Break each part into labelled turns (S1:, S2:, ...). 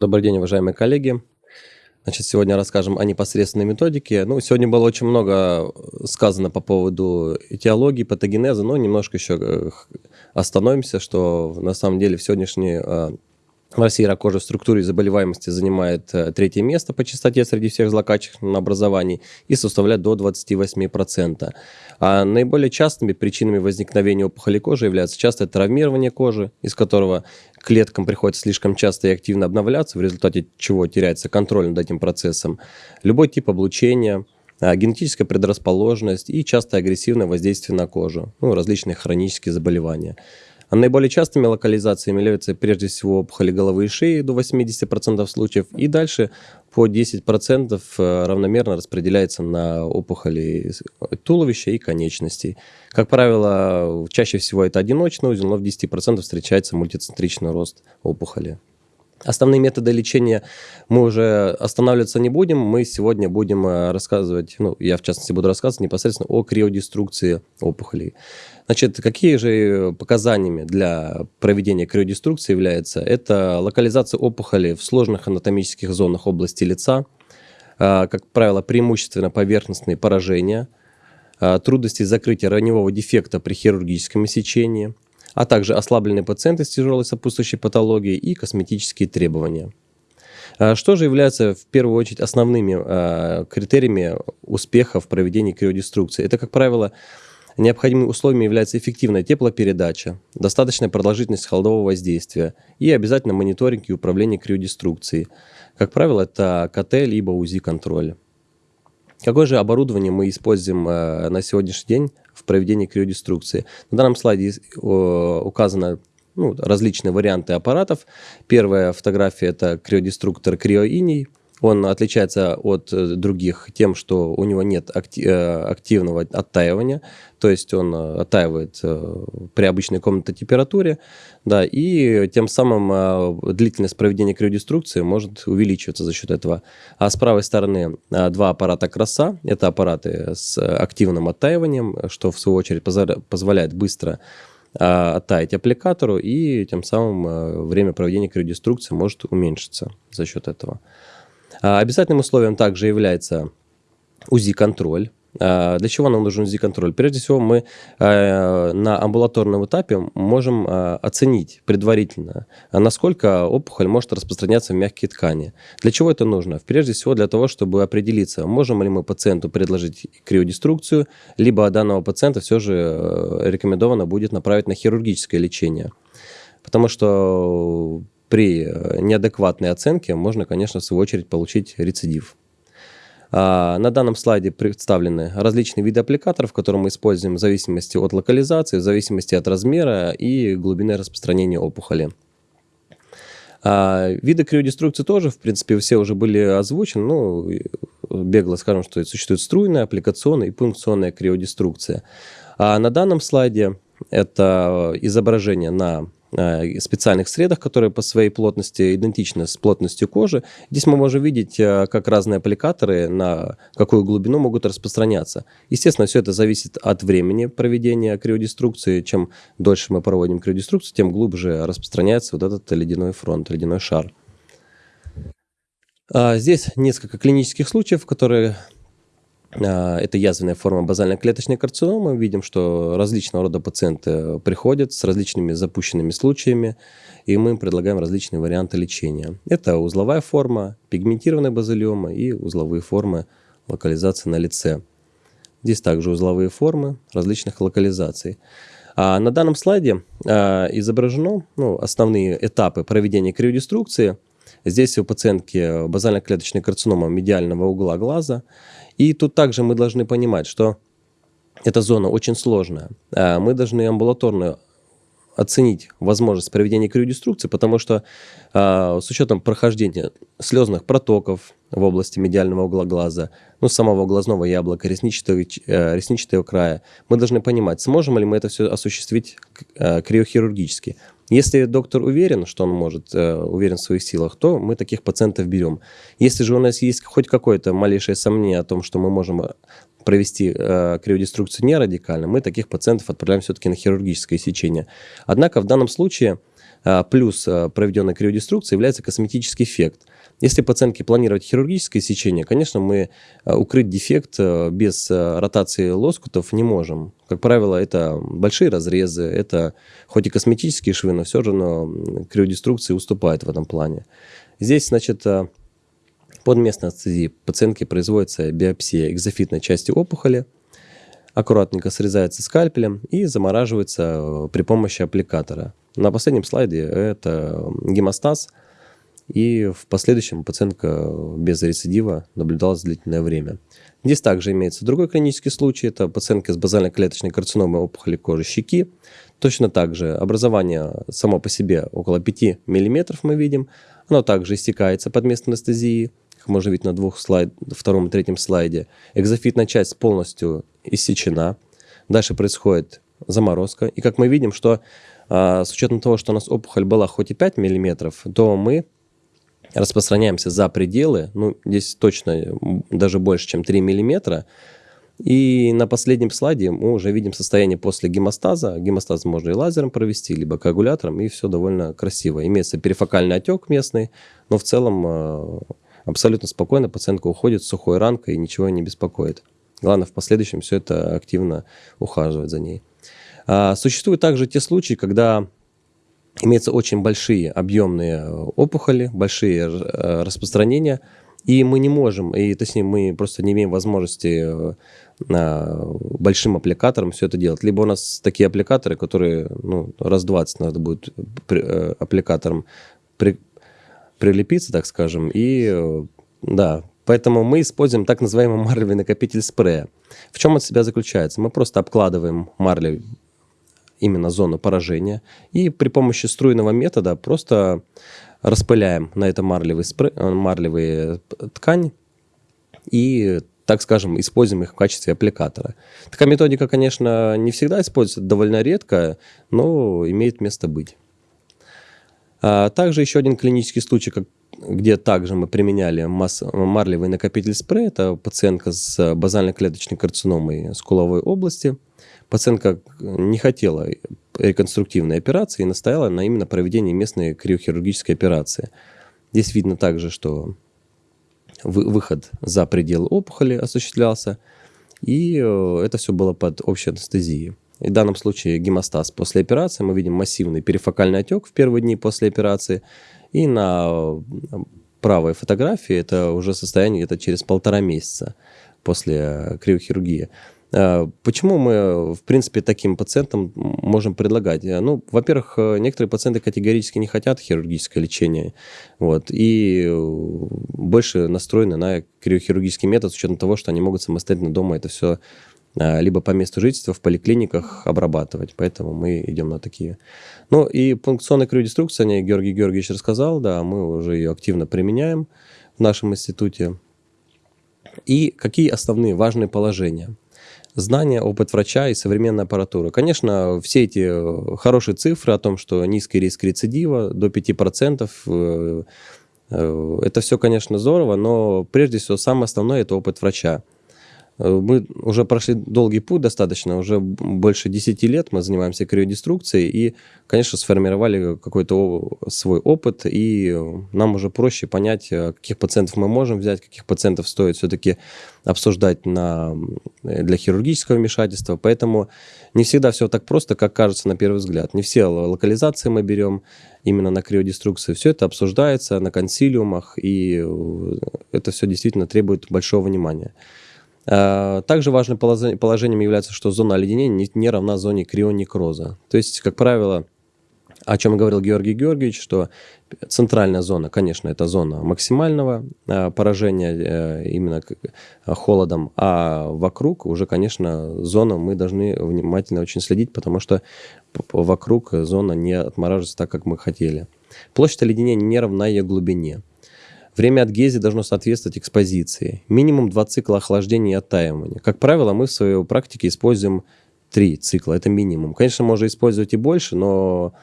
S1: Добрый день, уважаемые коллеги. Значит, сегодня расскажем о непосредственной методике. Ну, сегодня было очень много сказано по поводу этиологии, патогенеза, но немножко еще э, остановимся, что на самом деле в сегодняшней э, России рак кожи в структуре заболеваемости занимает э, третье место по частоте среди всех злокачественных образований и составляет до 28%. А наиболее частыми причинами возникновения опухоли кожи являются частое травмирование кожи, из которого клеткам приходится слишком часто и активно обновляться, в результате чего теряется контроль над этим процессом, любой тип облучения, а, генетическая предрасположенность и часто агрессивное воздействие на кожу, ну, различные хронические заболевания. А наиболее частыми локализациями являются прежде всего опухоли головы и шеи до 80% случаев, и дальше по 10% э, равномерно распределяется на опухоли туловища и конечностей. Как правило, чаще всего это одиночный узел, но в 10% встречается мультицентричный рост опухоли. Основные методы лечения мы уже останавливаться не будем. Мы сегодня будем э, рассказывать, ну, я в частности буду рассказывать непосредственно о криодеструкции опухолей. Значит, какие же показаниями для проведения криодеструкции является? Это локализация опухоли в сложных анатомических зонах области лица, э, как правило, преимущественно поверхностные поражения, э, трудности закрытия раневого дефекта при хирургическом сечении – а также ослабленные пациенты с тяжелой сопутствующей патологией и косметические требования. А что же является в первую очередь основными а, критериями успеха в проведении криодеструкции? Это, как правило, необходимыми условиями является эффективная теплопередача, достаточная продолжительность холодового воздействия и обязательно мониторинг и управление криодеструкцией. Как правило, это КТ либо УЗИ-контроль. Какое же оборудование мы используем э, на сегодняшний день в проведении криодеструкции? На данном слайде указаны ну, различные варианты аппаратов. Первая фотография – это криодеструктор криоиний. Он отличается от э, других тем, что у него нет э, активного оттаивания, то есть он э, оттаивает при обычной комнатной температуре, да, и тем самым длительность проведения криодеструкции может увеличиваться за счет этого. А с правой стороны два аппарата краса, это аппараты с активным оттаиванием, что в свою очередь позволяет быстро оттаять аппликатору, и тем самым время проведения криодеструкции может уменьшиться за счет этого. А, обязательным условием также является УЗИ-контроль. А, для чего нам нужен УЗИ-контроль? Прежде всего, мы а, на амбулаторном этапе можем оценить предварительно, насколько опухоль может распространяться в мягкие ткани. Для чего это нужно? Прежде всего, для того, чтобы определиться, можем ли мы пациенту предложить криодеструкцию, либо данного пациента все же э, рекомендовано будет направить на хирургическое лечение. Потому что при э, неадекватной оценке можно, конечно, в свою очередь получить рецидив. А, на данном слайде представлены различные виды аппликаторов, которые мы используем в зависимости от локализации, в зависимости от размера и глубины распространения опухоли. А, виды криодеструкции тоже, в принципе, все уже были озвучены. Ну, бегло скажем, что существует струйная, аппликационная и пункционная криодеструкция. А на данном слайде это изображение на специальных средах, которые по своей плотности идентичны с плотностью кожи. Здесь мы можем видеть, э, как разные аппликаторы на какую глубину могут распространяться. Естественно, все это зависит от времени проведения криодеструкции. Чем дольше мы проводим криодеструкцию, тем глубже распространяется вот этот ледяной фронт, ледяной шар. А, здесь несколько клинических случаев, которые это язвенная форма базальной клеточной карциномы. Мы видим, что различного рода пациенты приходят с различными запущенными случаями, и мы им предлагаем различные варианты лечения. Это узловая форма, пигментированная базилиома и узловые формы локализации на лице. Здесь также узловые формы различных локализаций. А на данном слайде а, изображено ну, основные этапы проведения криодеструкции. Здесь у пациентки базально-клеточная карцинома медиального угла глаза – и тут также мы должны понимать, что эта зона очень сложная. А мы должны амбулаторно оценить возможность проведения криодеструкции, потому что э, с учетом прохождения слезных протоков в области медиального угла глаза, ну, самого глазного яблока, ресничатого, э, ресничатого края, мы должны понимать, сможем ли мы это все осуществить э, криохирургически. Если доктор уверен, что он может, э, уверен в своих силах, то мы таких пациентов берем. Если же у нас есть хоть какое-то малейшее сомнение о том, что мы можем э, провести э, криодеструкцию не радикально, мы таких пациентов отправляем все-таки на хирургическое сечение. Однако в данном случае плюс а, проведенная криодеструкция является косметический эффект. Если пациентке планировать хирургическое сечение, конечно, мы укрыть дефект без ротации лоскутов не можем. Как правило, это большие разрезы, это хоть и косметические швы, но все же но криодеструкции уступает в этом плане. Здесь, значит, под местной анестезией пациентке производится биопсия экзофитной части опухоли, аккуратненько срезается скальпелем и замораживается э, при помощи аппликатора. На последнем слайде это гемостаз, и в последующем пациентка без рецидива наблюдалась длительное время. Здесь также имеется другой клинический случай, это пациентка с базальной клеточной карциномой опухоли кожи щеки. Точно так же образование само по себе около 5 мм мы видим, оно также истекается под местной анестезией, как можно видеть на двух слайд, втором и третьем слайде. Экзофитная часть полностью иссечена. Дальше происходит заморозка. И как мы видим, что а, с учетом того, что у нас опухоль была хоть и 5 мм, то мы распространяемся за пределы, ну, здесь точно даже больше, чем 3 мм. И на последнем слайде мы уже видим состояние после гемостаза. Гемостаз можно и лазером провести, либо коагулятором, и все довольно красиво. Имеется перифокальный отек местный, но в целом а, абсолютно спокойно пациентка уходит с сухой ранкой и ничего не беспокоит. Главное в последующем все это активно ухаживать за ней. А, существуют также те случаи, когда имеются очень большие объемные э, опухоли, большие э, распространения, и мы не можем, и точнее мы просто не имеем возможности э, большим аппликатором все это делать. Либо у нас такие аппликаторы, которые ну, раз 20 надо будет аппликатором при, прилепиться, так скажем, и да, поэтому мы используем так называемый марлевый накопитель спрея. В чем он себя заключается? Мы просто обкладываем марлей именно зону поражения и при помощи струйного метода просто распыляем на это марлевый спрей, марлевые ткань и так скажем, используем их в качестве аппликатора. Такая методика, конечно, не всегда используется, довольно редко, но имеет место быть. А также еще один клинический случай, как, где также мы применяли масс, марлевый накопитель спрей. Это пациентка с базальной клеточной карциномой скуловой области. Пациентка не хотела реконструктивной операции и настояла на именно проведении местной криохирургической операции. Здесь видно также, что выход за пределы опухоли осуществлялся, и э, это все было под общей анестезией. В данном случае гемостаз после операции. Мы видим массивный перифокальный отек в первые дни после операции. И на правой фотографии это уже состояние это через полтора месяца после криохирургии. А, почему мы, в принципе, таким пациентам можем предлагать? Ну, во-первых, некоторые пациенты категорически не хотят хирургическое лечение, вот, и больше настроены на криохирургический метод с учетом того, что они могут самостоятельно дома это все либо по месту жительства в поликлиниках обрабатывать. Поэтому мы идем на такие. Ну и пункционная криодеструкция, о ней Георгий Георгиевич рассказал, да, мы уже ее активно применяем в нашем институте. И какие основные важные положения? Знания, опыт врача и современная аппаратура. Конечно, все эти хорошие цифры о том, что низкий риск рецидива до 5%, э, э, это все, конечно, здорово, но прежде всего самое основное – это опыт врача. Э, мы уже прошли долгий путь достаточно, уже больше 10 лет мы занимаемся криодеструкцией и, конечно, сформировали какой-то свой опыт, и нам уже проще понять, э, каких пациентов мы можем взять, каких пациентов стоит все-таки обсуждать на, э, для хирургического вмешательства. Поэтому не всегда все так просто, как кажется на первый взгляд. Не все локализации мы берем именно на криодеструкции. Все это обсуждается на консилиумах, и это все действительно требует большого внимания. Э, также важным положением является, что зона оледенения не равна зоне крионекроза. То есть, как правило, о чем говорил Георгий Георгиевич, что центральная зона, конечно, это зона максимального э, поражения э, именно холодом, а вокруг уже, конечно, зона мы должны внимательно очень следить, потому что вокруг зона не отмораживается так, как мы хотели. Площадь оледенения не равна ее глубине. Время адгезии должно соответствовать экспозиции. Минимум два цикла охлаждения и оттаивания. Как правило, мы в своей практике используем три цикла. Это минимум. Конечно, можно использовать и больше, но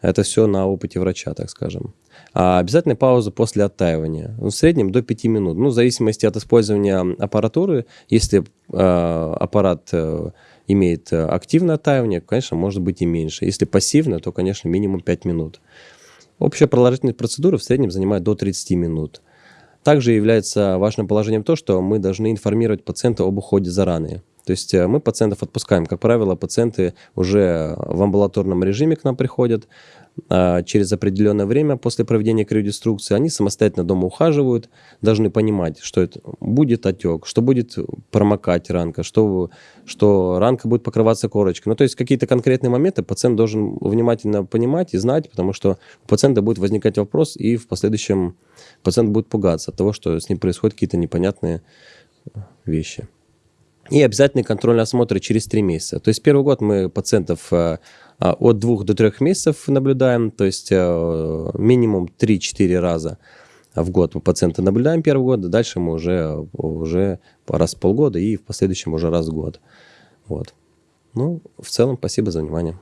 S1: это все на опыте врача, так скажем. А обязательная пауза после оттаивания. Ну, в среднем до 5 минут. Ну, в зависимости от использования аппаратуры. Если э, аппарат э, имеет активное оттаивание, конечно, может быть и меньше. Если пассивное, то, конечно, минимум 5 минут. Общая продолжительность процедуры в среднем занимает до 30 минут. Также является важным положением то, что мы должны информировать пациента об уходе за раны. То есть э, мы пациентов отпускаем. Как правило, пациенты уже в амбулаторном режиме к нам приходят. А через определенное время после проведения криодеструкции они самостоятельно дома ухаживают, должны понимать, что это будет отек, что будет промокать ранка, что, что ранка будет покрываться корочкой. Ну, то есть какие-то конкретные моменты пациент должен внимательно понимать и знать, потому что у пациента будет возникать вопрос, и в последующем пациент будет пугаться от того, что с ним происходят какие-то непонятные вещи. И обязательный контрольный осмотр через 3 месяца. То есть первый год мы пациентов э, а, от 2 до 3 месяцев наблюдаем, то есть э, минимум 3-4 раза в год мы пациента наблюдаем первый год, а дальше мы уже, уже раз в полгода и в последующем уже раз в год. Вот. Ну, в целом, спасибо за внимание.